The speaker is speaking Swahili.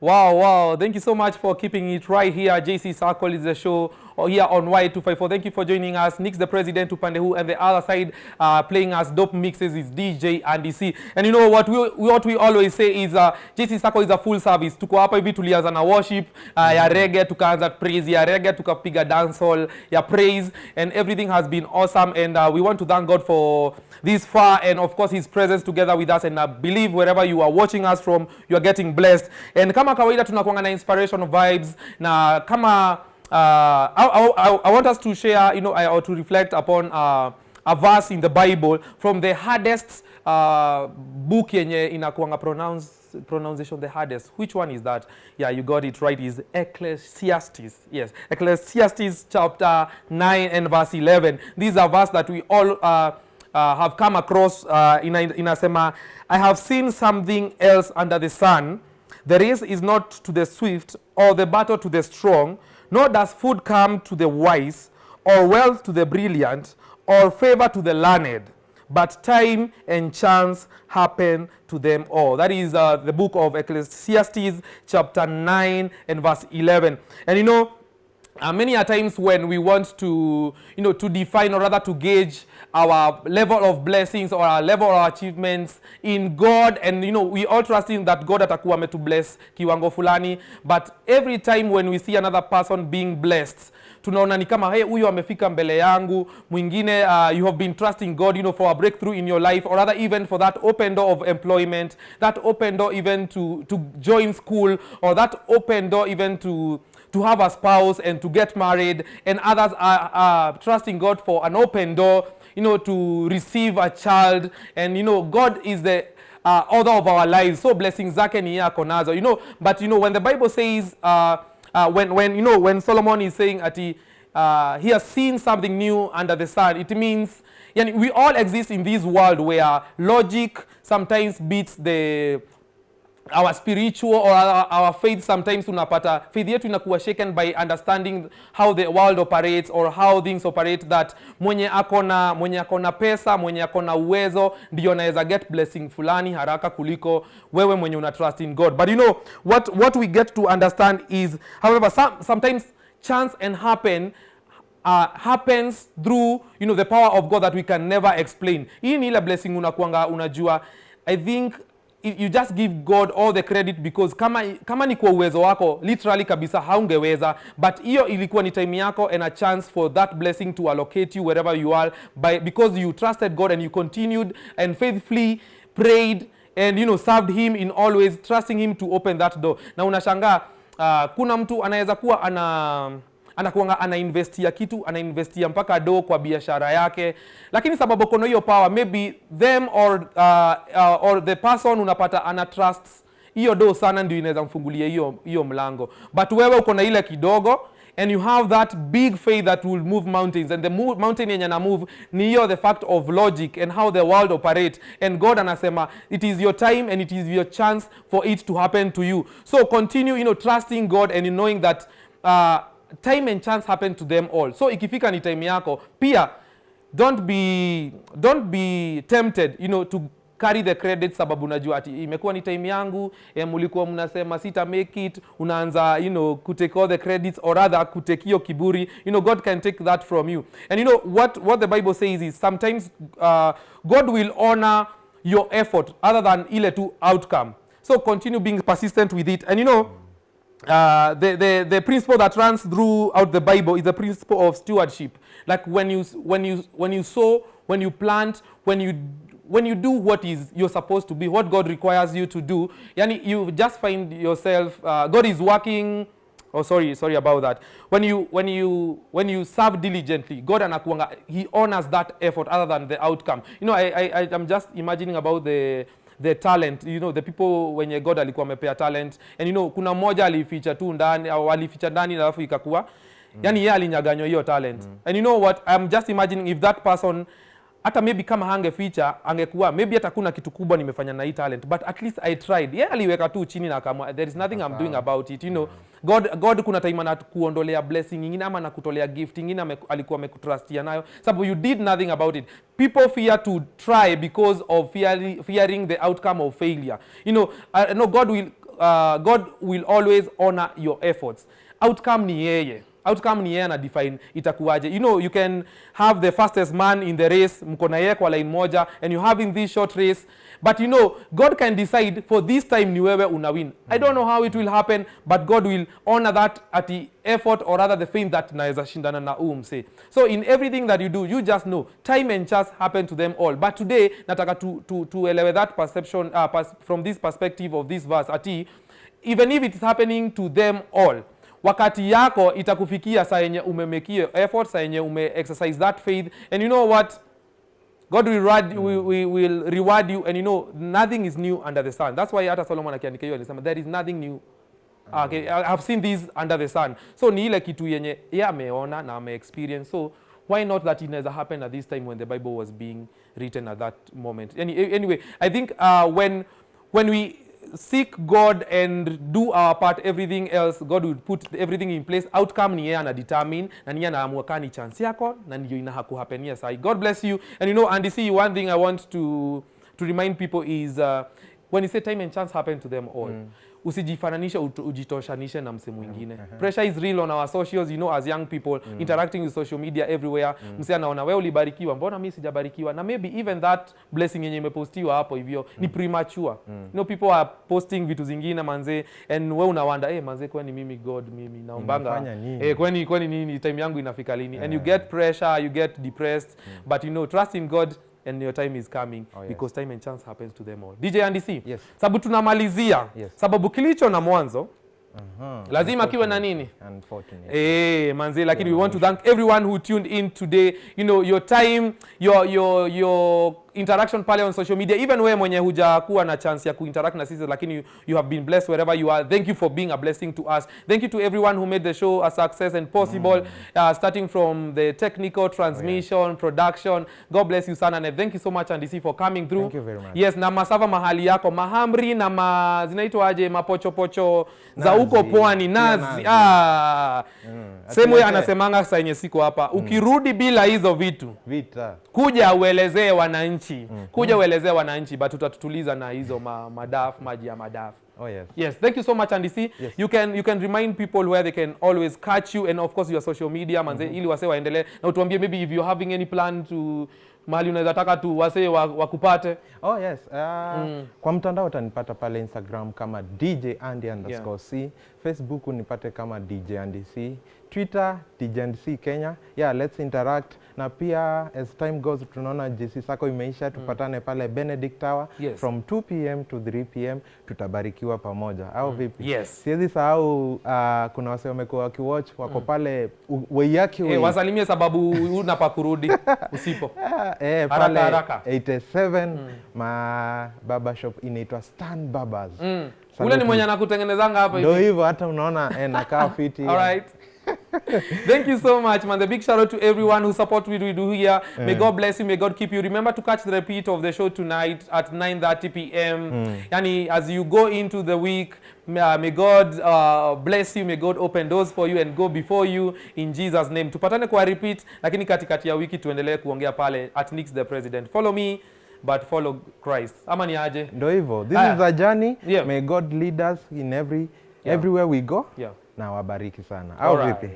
Wow, wow. Thank you so much for keeping it right here. JC Circle is the show here on Y254. Thank you for joining us. Nick's the president, to pandehu and the other side uh, playing us dope mixes is DJ Andy C. And you know what we, what we always say is uh, JC Sako is a full service. Tuko hapa hivi tulianza na worship uh, ya reggae, tukaanza praise ya reggae, tukapiga dancehall ya praise and everything has been awesome and uh, we want to thank God for this far and of course his presence together with us and I believe wherever you are watching us from you are getting blessed and kama kawaida tunakuanga na inspirational vibes na kama uh, I, I, I want us to share you know or to reflect upon uh, a verse in the Bible from the hardest uh, book yenye inakuanga pronounce pronunciation the hardest. Which one is that? Yeah you got it right. Is ecclesiastes. Yes. Ecclesiastes chapter 9 and verse 11 these are verse that we all uh, uh, have come across uh, ina, inasema i have seen something else under the sun. The race is not to the swift or the battle to the strong nor does food come to the wise or wealth to the brilliant or favor to the learned but time and chance happen to them all. That is uh, the book of Ecclesiastes, chapter 9 and verse 11. And you know, uh, many a times when we want to, you know, to define or rather to gauge our level of blessings or our level of achievements in God. And you know we all trust in that God atakuwa ametu bless kiwango fulani. But every time when we see another person being blessed tunaona ni kama hey, huyo amefika mbele yangu. Mwingine uh, you have been trusting God you know for a breakthrough in your life or rather even for that open door of employment that open door even to to join school or that open door even to to have a spouse and to get married and others are, are trusting God for an open door you know to receive a child. And you know God is the uh, author of our lives. So blessings zake ni you know but you know when the Bible says uh, uh, when when you know when Solomon is saying ati uh, he has seen something new under the sun it means yani, we all exist in this world where logic sometimes beats the our spiritual or our, our faith sometimes unapata faith yetu inakuwa shaken by understanding how the world operates or how things operate that mwenye akona mwenye akona pesa mwenye akona uwezo ndio anaweza get blessing fulani haraka kuliko wewe mwenye una trust in God. But you know what what we get to understand is however some, sometimes chance and happen uh, happens through you know the power of God that we can never explain. Hii ni ile blessing unakuanga unajua. I think you just give God all the credit because kama, kama ni kwa uwezo wako literally kabisa haungeweza. But hiyo ilikuwa ni time yako and a chance for that blessing to allocate you wherever you are by, because you trusted God and you continued and faithfully prayed and you know served him in always trusting him to open that door. Na unashangaa uh, kuna mtu anaweza kuwa ana anakuanga anainvestia kitu anainvestia mpaka do kwa biashara yake. Lakini sababu kono hiyo power maybe them or, uh, uh, or the person unapata ana trust hiyo do sana ndio inaweza mfungulia hiyo hiyo mlango. But wewe uko na ile kidogo and you have that big faith that will move mountains and the move, mountain yenye na move ni hiyo the fact of logic and how the world operate. And god anasema it is your time and it is your chance for it to happen to you. So continue you know trusting god and knowing that uh, time and chance happen to them all. So ikifika ni time yako. Pia don't be don't be tempted you know to carry the credit sababu unajua ati imekuwa ni time yangu eh, mlikuwa mnasema sita make it unaanza you know kutake all the credits or rather kutake hiyo kiburi. You know god can take that from you. And you know what what the bible says is sometimes uh, god will honor your effort other than ile tu outcome. So continue being persistent with it. And you know uh, the, the, the principle that runs throughout the Bible is the principle of stewardship. Like when you, when you, when you sow, when you plant, when you, when you do what is you're supposed to be, what God requires you to do, yani you just find yourself, uh, God is working, oh sorry, sorry about that. When you, when you, when you serve diligently, God anakuanga, he honors that effort other than the outcome. You know, I, I, I, I'm just imagining about the, the talent you know the people wenye god alikuwa amepea talent and you know kuna mmoja alificha tu ndani au alificha ndani alafu ikakuwa mm. yani yeye alinyaganywa hiyo talent mm. and you know what i'm just imagining if that person hata maybe kama hangeficha angekuwa maybe hata kuna kitu kubwa nimefanya na hii talent but at least i tried. Yeye aliweka tu chini na kama there is nothing i'm doing about it you know. God god kuna time anakuondolea blessing nyingine ama nakutolea gift nyingine ame, alikuwa amekutrustia nayo. Sababu you did nothing about it. People fear to try because of fearing, fearing the outcome of failure. You know, uh, no god will uh, god will always honor your efforts. Outcome ni yeye outcome ni yeye ana define itakuwaje. You know you can have the fastest man in the race mko na yeye kwa line moja and you having this short race. But you know god can decide for this time ni wewe una win. I don't know how it will happen but god will honor that at the effort or rather the faith that naweza shindana na huu so in everything that you do you just know time and chance happen to them all. But today nataka tu, tu, tuelewe that perception uh, pers from this perspective of this verse ati even if it's happening to them all wakati yako itakufikia saa yenye umemekio effort saa yenye ume exercise that faith and you know what God will reward, mm. we, we will reward you and you know nothing is new under the sun. That's why hata Solomon akiandika hiyo alisema there is nothing new. mm. Okay, I have seen this under the sun. So ni ile kitu yenye yeye ameona na ame experience. So why not that it never happened at this time when the Bible was being written at that moment. Any, anyway, I think uh, when when we seek God and do our part. Everything else God will put everything in place. Outcome ni yeye ana determine na ni yeye anaamua ni chance yako na ndio inahakuhapenia sahi God bless you. And you know and see one thing I want to to remind people is uh, when you say time and chance happen to them all mm. Usijifananishe ujitoshanishe na mse mwingine mm -hmm. pressure is real on our socials you know as young people mm -hmm. interacting with social media everywhere mm -hmm. mse anaona wewe ulibarikiwa mbona mi sijabarikiwa na maybe even that blessing yenye imepostiwa hapo hivyo mm -hmm. ni premature mm -hmm. you know people are posting vitu zingine manze and we unawanda hey, manze kwani mimi god mimi naombanga eh hey, eh, kwani kwani nini time yangu inafika lini and you get pressure you get depressed mm -hmm. but you know trust in god and your time is coming Oh, yes. because time and chance happens to them all dj andc Yes. sababu tunamalizia Yes. sababu kilicho na mwanzo Aha. lazima kiwe na nini Unfortunately. Eh, manzi lakini we want to thank everyone who tuned in today you know your time your your your interaction pale on social media. Even wewe mwenye hujakuwa na chance ya kuinteract na sisi lakini you, you have been blessed wherever you are. Thank you for being a blessing to us. Thank you to everyone who made the show a success and possible mm. uh, starting from the technical transmission oh, yeah. production. God bless you sana and thank you so much and for coming through. Thank you very much. yes na masava mahali yako. Mahamri na ma, zinaitwaje mapochopocho za huko pwani. Nazi, nazi. ah. Mm. sehemu anasemanga saa yenye siko hapa. Ukirudi bila hizo vitu Vita. kuja uelezee wananchi kuja uelezee wananchi but utatutuliza na hizo ma, madaf maji ya madaf. Oh yes. yes thank you so much andc you can you can remind people where they can always catch you and of course your social media manze mm -hmm. ili wase waendelee. Na utuambie maybe if you're having any plan to mahali unaweza taka tu wase wa- wakupate Oh yes. Uh, mm. Kwa mtandao utanipata pale Instagram kama DJ Andy underscore C. Facebook unipate kama DJ Andy C. Twitter DJ Andy C Kenya. Yeah, let's interact. Na pia as time goes tunaona JC Sako imeisha tupatane pale Benedict Tower Yes. from 2 pm to 3 pm tutabarikiwa pamoja au vipi? Yes. Siwezi sahau uh, kuna wase wamekuwa wakiwatch wako mm. pale u- Weyaki eh, wasalimie sababu unapakurudi usipo Ah, eh, pale haraka. 87 ma baba shop inaitwa Stan Barbers. mm. ule ni mwenye anakutengenezanga hapa hivi. Ndio hivyo hata unaona eh, nakaa fiti. All right. Thank you so much, man. The big shout out to everyone who support what we do here. Yeah. May God bless you. May God keep you. Remember to catch the repeat of the show tonight at 9:30 p.m. Mm. Yani, as you go into the week, may, uh, may God uh, bless you. May God open doors for you and go before you in Jesus name. Tupatane kwa repeat, lakini katikati ya wiki tuendelee kuongea pale at Nix the President. Follow me, but follow Christ. Ama ni aje? Ndio hivyo. This Aya. is a journey. Yeah. May God lead us in every Yeah. everywhere we go. Yeah. Na wabariki sana. Au vipi?